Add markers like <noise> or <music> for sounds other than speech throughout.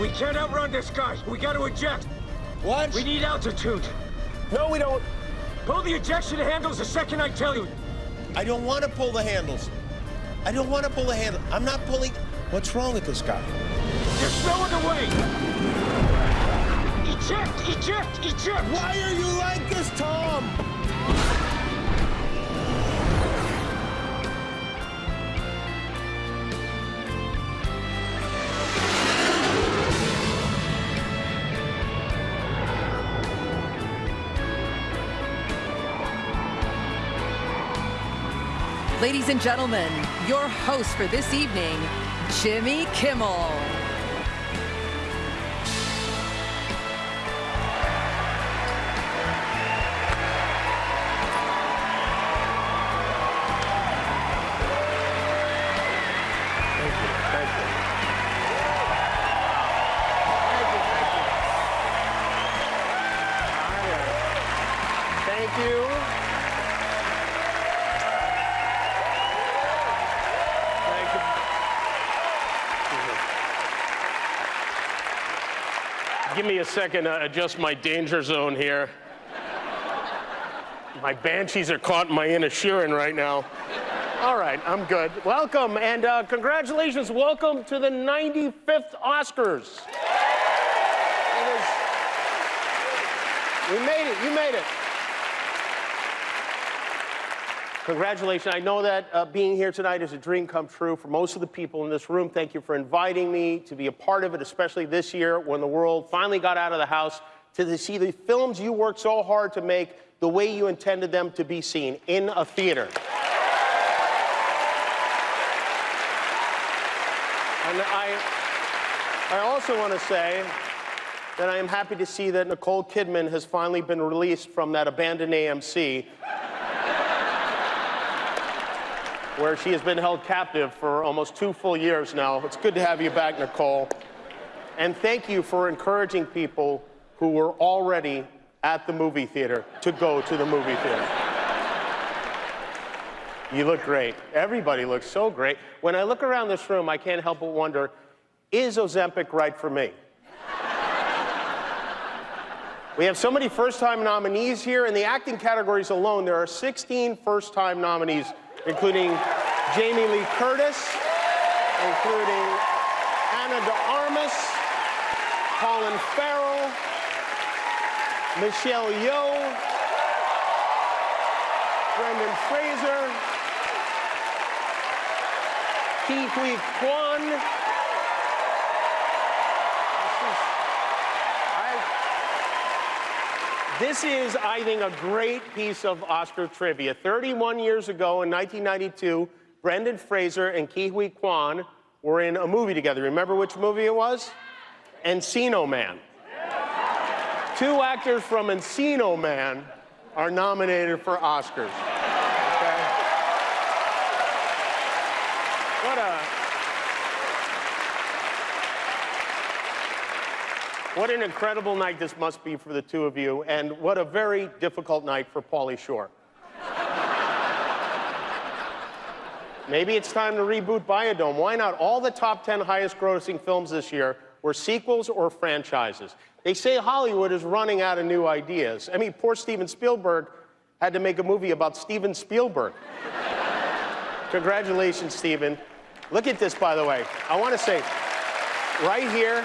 We can't outrun this guy. We got to eject. What? We need altitude. No, we don't. Pull the ejection handles the second I tell you. I don't want to pull the handles. I don't want to pull the handle. I'm not pulling. What's wrong with this guy? There's no other way. Eject, eject, eject. Why are you like this, Tom? Ladies and gentlemen, your host for this evening, Jimmy Kimmel. Second to adjust my danger zone here. My banshees are caught in my Inisherin right now. All right, I'm good. Welcome and uh, congratulations. Welcome to the 95th Oscars. We made it. You made it. Congratulations. I know that uh, being here tonight is a dream come true for most of the people in this room. Thank you for inviting me to be a part of it, especially this year when the world finally got out of the house to see the films you worked so hard to make the way you intended them to be seen in a theater. And I, I also want to say that I am happy to see that Nicole Kidman has finally been released from that abandoned AMC where she has been held captive for almost two full years now. It's good to have you back, Nicole. And thank you for encouraging people who were already at the movie theater to go to the movie theater. You look great. Everybody looks so great. When I look around this room, I can't help but wonder is Ozempic right for me? We have so many first time nominees here. In the acting categories alone, there are 16 first time nominees, including Jamie Lee Curtis, including Ana de Armas, Colin Farrell, Michelle Yeoh, Brendan Fraser, Ke Huy Quan. This is, I think, a great piece of Oscar trivia. 31 years ago in 1992, Brendan Fraser and Ke Huy Quan were in a movie together. Remember which movie it was? Encino Man. Two actors from Encino Man are nominated for Oscars. Okay? What a What an incredible night this must be for the two of you, and what a very difficult night for Pauly Shore. <laughs> Maybe it's time to reboot Bio-Dome. Why not? All the top 10 highest grossing films this year were sequels or franchises. They say Hollywood is running out of new ideas. I mean, poor Steven Spielberg had to make a movie about Steven Spielberg. <laughs> Congratulations, Steven. Look at this, by the way. I want to say, right here,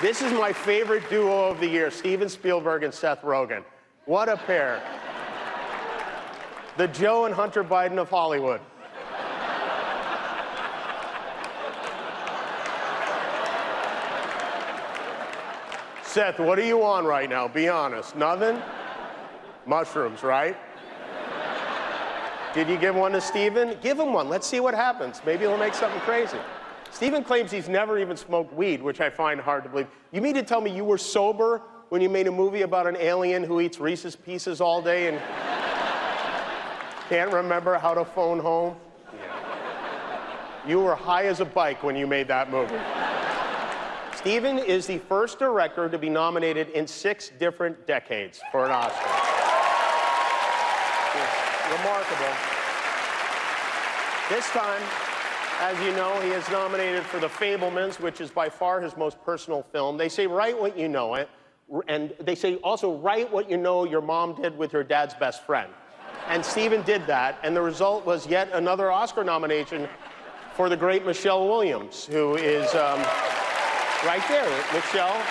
this is my favorite duo of the year, Steven Spielberg and Seth Rogen. What a pair. The Joe and Hunter Biden of Hollywood. Seth, what are you on right now? Be honest. Nothing? Mushrooms, right? Did you give one to Steven? Give him one. Let's see what happens. Maybe he'll make something crazy. Steven claims he's never even smoked weed, which I find hard to believe. You mean to tell me you were sober when you made a movie about an alien who eats Reese's Pieces all day and <laughs> can't remember how to phone home? You were high as a bike when you made that movie. Steven is the first director to be nominated in six different decades for an Oscar. It's remarkable. This time, As you know, he is nominated for The Fabelmans, which is by far his most personal film. They say, write what you know, it. and they say also, write what you know your mom did with your dad's best friend. And Steven did that, and the result was yet another Oscar nomination for the great Michelle Williams, who is um, right there, Michelle.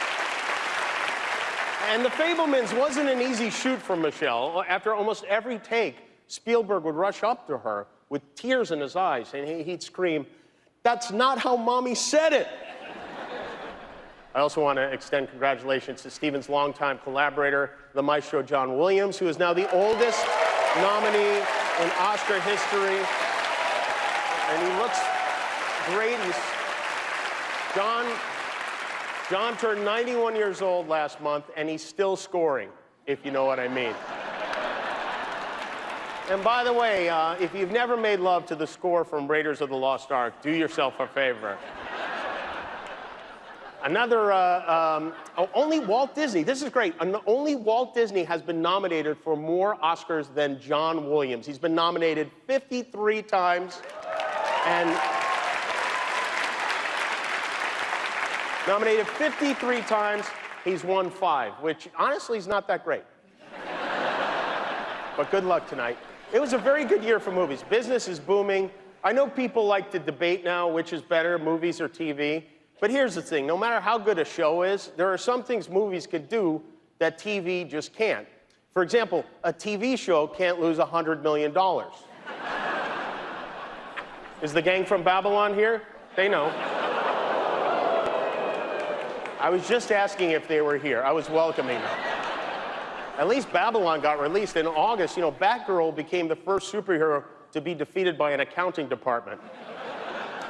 And The Fabelmans wasn't an easy shoot for Michelle. After almost every take, Spielberg would rush up to her with tears in his eyes, and he'd scream, That's not how mommy said it. I also want to extend congratulations to Steven's longtime collaborator, the maestro John Williams, who is now the oldest nominee in Oscar history. And he looks great. He's, John, John turned 91 years old last month, and he's still scoring, if you know what I mean. And by the way, uh, if you've never made love to the score from Raiders of the Lost Ark, do yourself a favor. Another, uh, um, oh, only Walt Disney, this is great. Only Walt Disney has been nominated for more Oscars than John Williams. He's been nominated 53 times and nominated 53 times. He's won five, which honestly is not that great. but good luck tonight. It was a very good year for movies. Business is booming. I know people like to debate now which is better, movies or TV. But here's the thing, no matter how good a show is, there are some things movies could do that TV just can't. For example, a TV show can't lose $100 million. <laughs> is the gang from Babylon here? They know. I was just asking if they were here. I was welcoming them. At least Babylon got released in August. You know, Batgirl became the first superhero to be defeated by an accounting department.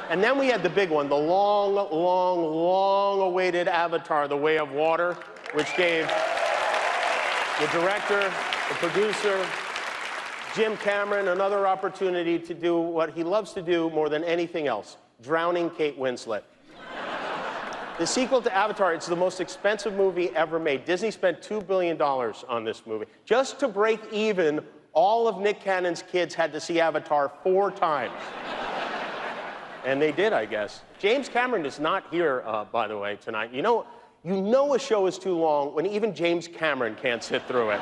And then we had the big one, the long, long, long awaited Avatar, The Way of Water, which gave the director, the producer, Jim Cameron another opportunity to do what he loves to do more than anything else, drowning Kate Winslet. The sequel to Avatar, it's the most expensive movie ever made. Disney spent $2 billion on this movie. Just to break even, all of Nick Cannon's kids had to see Avatar four times. <laughs> And they did, I guess. James Cameron is not here, uh, by the way, tonight. You know, you know a show is too long when even James Cameron can't sit through it.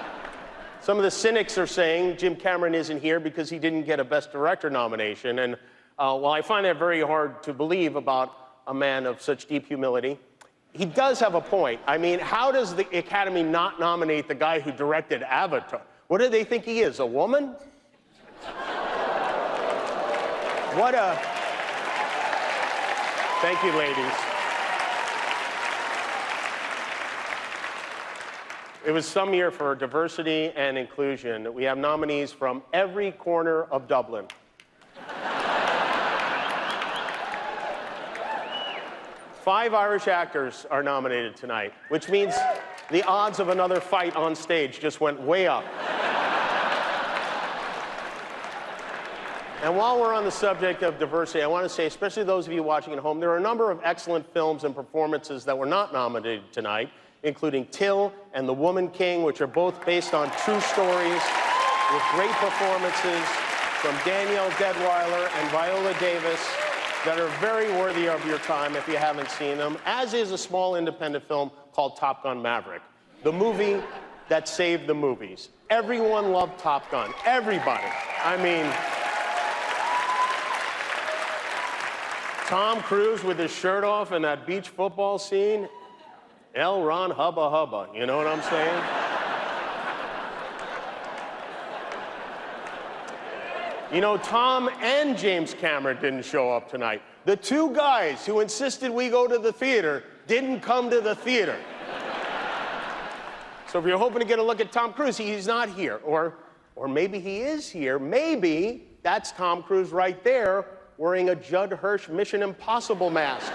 <laughs> Some of the cynics are saying Jim Cameron isn't here because he didn't get a Best Director nomination. And uh, while I find that very hard to believe about a man of such deep humility, he does have a point. I mean, how does the Academy not nominate the guy who directed Avatar? What do they think he is, a woman? What a. Thank you, ladies. It was some year for diversity and inclusion. We have nominees from every corner of Dublin. Five Irish actors are nominated tonight, which means the odds of another fight on stage just went way up. And while we're on the subject of diversity, I want to say, especially those of you watching at home, there are a number of excellent films and performances that were not nominated tonight, including Till and The Woman King, which are both based on true stories with great performances from Danielle Deadwyler and Viola Davis that are very worthy of your time if you haven't seen them, as is a small independent film called Top Gun Maverick, the movie that saved the movies. Everyone loved Top Gun. Everybody. I mean, Tom Cruise with his shirt off in that beach football scene. L. Ron Hubba Hubba, you know what I'm saying? You know, Tom and James Cameron didn't show up tonight. The two guys who insisted we go to the theater didn't come to the theater. so if you're hoping to get a look at Tom Cruise, he's not here. Or, or maybe he is here. Maybe that's Tom Cruise right there wearing a Judd Hirsch Mission Impossible mask.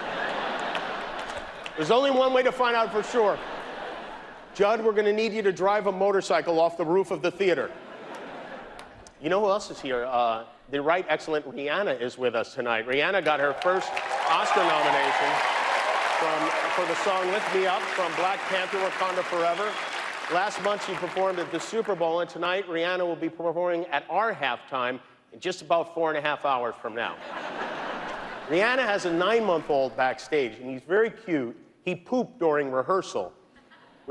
There's only one way to find out for sure. Judd, we're going to need you to drive a motorcycle off the roof of the theater. You know who else is here? Uh, the right excellent Rihanna is with us tonight. Rihanna got her first Oscar nomination from, for the song Lift Me Up from Black Panther Wakanda Forever. Last month she performed at the Super Bowl, and tonight Rihanna will be performing at our halftime in just about four and a half hours from now. <laughs> Rihanna has a nine month old backstage, and he's very cute. He pooped during rehearsal.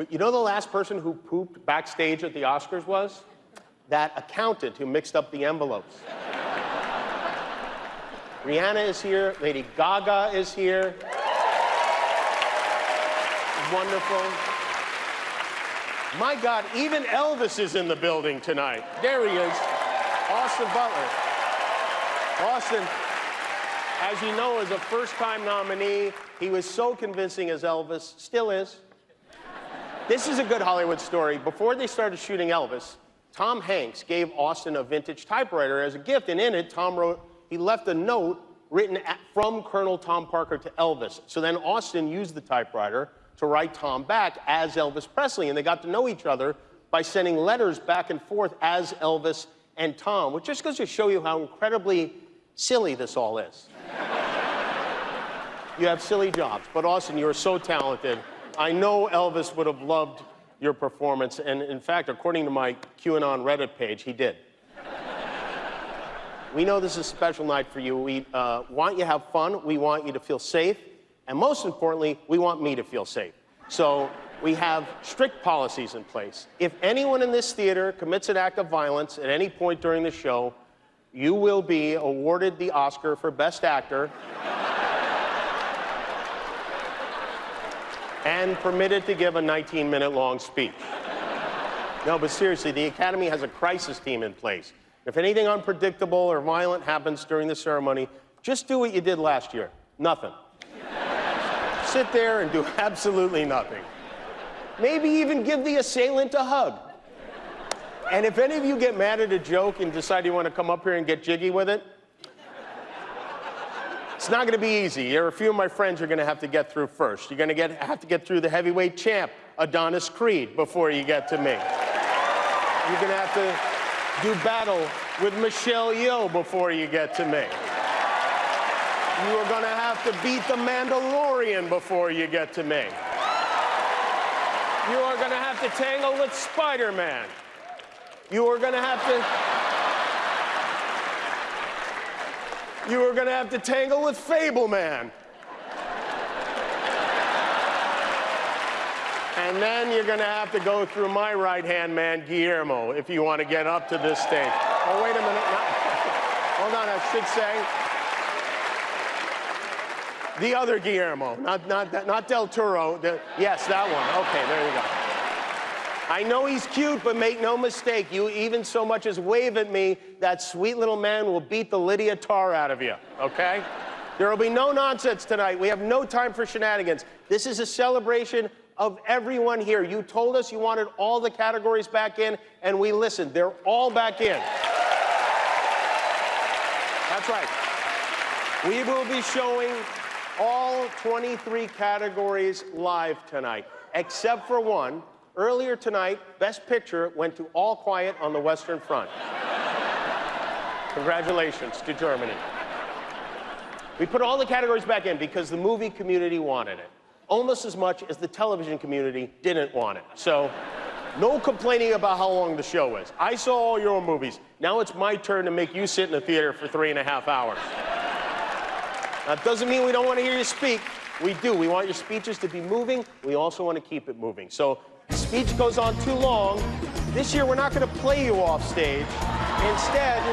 You know the last person who pooped backstage at the Oscars was? That accountant who mixed up the envelopes. Rihanna is here, Lady Gaga is here. Wonderful. My God, even Elvis is in the building tonight. There he is, Austin Butler. Austin, as you know, is a first-time nominee. He was so convincing as Elvis, still is. This is a good Hollywood story. Before they started shooting Elvis, Tom Hanks gave Austin a vintage typewriter as a gift, and in it, Tom wrote, he left a note written at, from Colonel Tom Parker to Elvis. So then Austin used the typewriter to write Tom back as Elvis Presley, and they got to know each other by sending letters back and forth as Elvis and Tom, which just goes to show you how incredibly silly this all is. you have silly jobs, but Austin, you're so talented. I know Elvis would have loved your performance, and in fact, according to my QAnon Reddit page, he did. we know this is a special night for you. We uh, want you to have fun. We want you to feel safe. And most importantly, we want me to feel safe. So we have strict policies in place. If anyone in this theater commits an act of violence at any point during the show, you will be awarded the Oscar for Best Actor and permitted to give a 19 minute long speech. No, but seriously, the Academy has a crisis team in place. If anything unpredictable or violent happens during the ceremony, just do what you did last year nothing. Sit there and do <laughs> absolutely nothing. Maybe even give the assailant a hug. And if any of you get mad at a joke and decide you want to come up here and get jiggy with it, it's not going to be easy. There are a few of my friends you're going to have to get through first. You're going to get, have to get through the heavyweight champ, Adonis Creed, before you get to me. You're going to have to do battle with Michelle Yeoh before you get to me. You are going to have to beat the Mandalorian before you get to me. You are going to have to tangle with Spider-Man. You are going to have to... you are going to have to tangle with Fabelman. And then you're going to have to go through my right-hand man, Guillermo, if you want to get up to this stage. Oh, wait a minute. No. <laughs> Hold on, I should say. The other Guillermo, not, not, not Del Toro. The, yes, that one. Okay, there you go. I know he's cute, but make no mistake, you even so much as wave at me, that sweet little man will beat the Lydia Tar out of you, okay? There will be no nonsense tonight. We have no time for shenanigans. This is a celebration of everyone here. You told us you wanted all the categories back in, and we listened. They're all back in. That's right. We will be showing all 23 categories live tonight, except for one, Earlier tonight, Best Picture went to All Quiet on the Western Front. Congratulations to Germany. We put all the categories back in because the movie community wanted it, almost as much as the television community didn't want it. So, no complaining about how long the show is. I saw all your movies. Now it's my turn to make you sit in the theater for three and a half hours. That doesn't mean we don't want to hear you speak. We do. We want your speeches to be moving. We also want to keep it moving. So speech goes on too long, this year we're not going to play you off stage. Instead,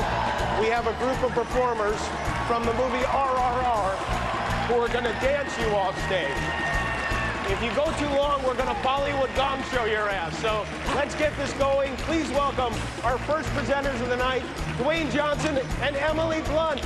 we have a group of performers from the movie RRR who are going to dance you off stage. If you go too long, we're going to Bollywood gong show your ass. So let's get this going. Please welcome our first presenters of the night, Dwayne Johnson and Emily Blunt.